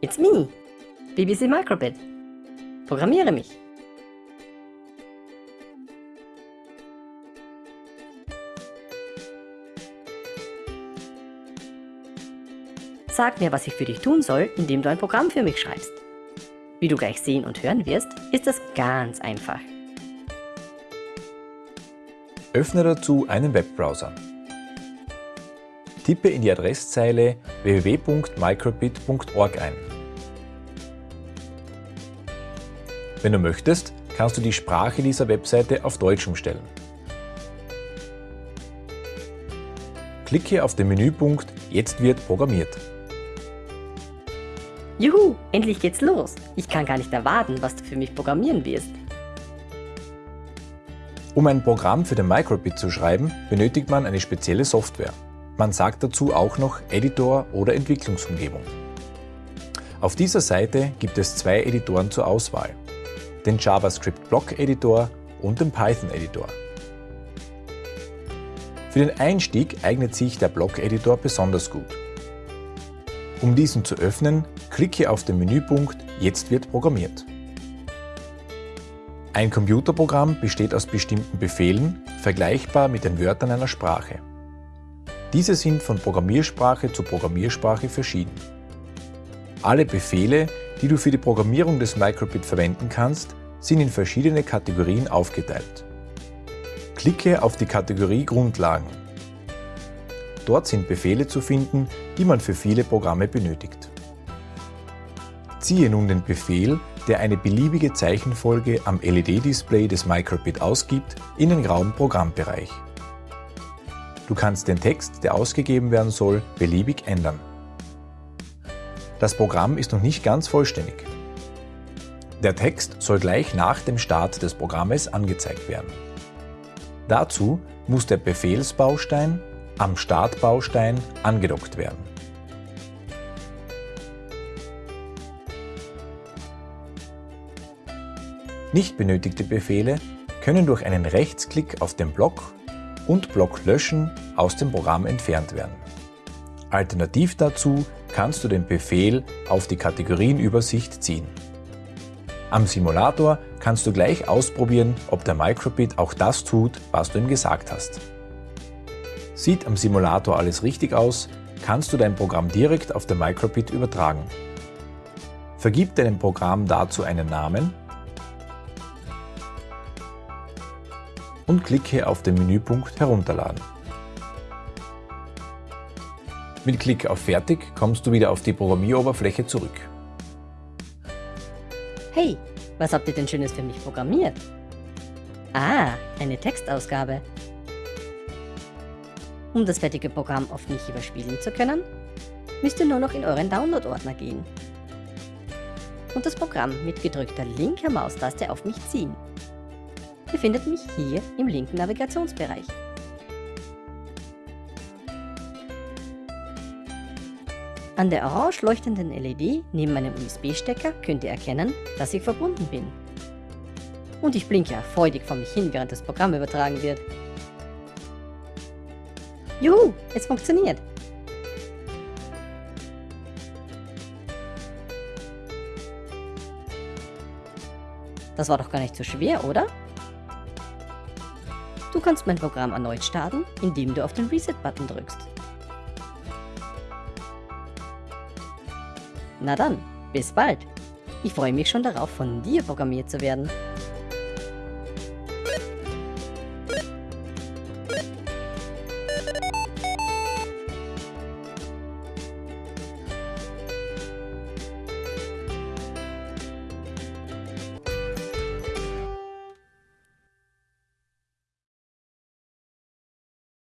It's me, BBC Microbit. Programmiere mich. Sag mir, was ich für dich tun soll, indem du ein Programm für mich schreibst. Wie du gleich sehen und hören wirst, ist das ganz einfach. Öffne dazu einen Webbrowser. Tippe in die Adresszeile www.microbit.org ein. Wenn du möchtest, kannst du die Sprache dieser Webseite auf Deutsch umstellen. Klicke auf den Menüpunkt Jetzt wird programmiert. Juhu, endlich geht's los. Ich kann gar nicht erwarten, was du für mich programmieren wirst. Um ein Programm für den Microbit zu schreiben, benötigt man eine spezielle Software. Man sagt dazu auch noch Editor oder Entwicklungsumgebung. Auf dieser Seite gibt es zwei Editoren zur Auswahl. Den JavaScript Block Editor und den Python Editor. Für den Einstieg eignet sich der Block Editor besonders gut. Um diesen zu öffnen, klicke auf den Menüpunkt Jetzt wird programmiert. Ein Computerprogramm besteht aus bestimmten Befehlen, vergleichbar mit den Wörtern einer Sprache. Diese sind von Programmiersprache zu Programmiersprache verschieden. Alle Befehle, die du für die Programmierung des Microbit verwenden kannst, sind in verschiedene Kategorien aufgeteilt. Klicke auf die Kategorie Grundlagen. Dort sind Befehle zu finden, die man für viele Programme benötigt. Ziehe nun den Befehl, der eine beliebige Zeichenfolge am LED-Display des Microbit ausgibt, in den grauen Programmbereich. Du kannst den Text, der ausgegeben werden soll, beliebig ändern. Das Programm ist noch nicht ganz vollständig. Der Text soll gleich nach dem Start des Programmes angezeigt werden. Dazu muss der Befehlsbaustein am Startbaustein angedockt werden. Nicht benötigte Befehle können durch einen Rechtsklick auf den Block und Block löschen aus dem Programm entfernt werden. Alternativ dazu kannst du den Befehl auf die Kategorienübersicht ziehen. Am Simulator kannst du gleich ausprobieren, ob der Microbit auch das tut, was du ihm gesagt hast. Sieht am Simulator alles richtig aus, kannst du dein Programm direkt auf den Microbit übertragen. Vergib deinem Programm dazu einen Namen und klicke auf den Menüpunkt Herunterladen. Mit Klick auf Fertig kommst du wieder auf die Programmieroberfläche zurück. Hey, was habt ihr denn Schönes für mich programmiert? Ah, eine Textausgabe. Um das fertige Programm auf mich überspielen zu können, müsst ihr nur noch in euren Download-Ordner gehen und das Programm mit gedrückter linker Maustaste auf mich ziehen befindet mich hier im linken Navigationsbereich. An der orange leuchtenden LED neben meinem USB-Stecker könnt ihr erkennen, dass ich verbunden bin. Und ich blinke freudig vor mich hin, während das Programm übertragen wird. Juhu, es funktioniert! Das war doch gar nicht so schwer, oder? Du kannst mein Programm erneut starten, indem du auf den Reset-Button drückst. Na dann, bis bald. Ich freue mich schon darauf, von dir programmiert zu werden.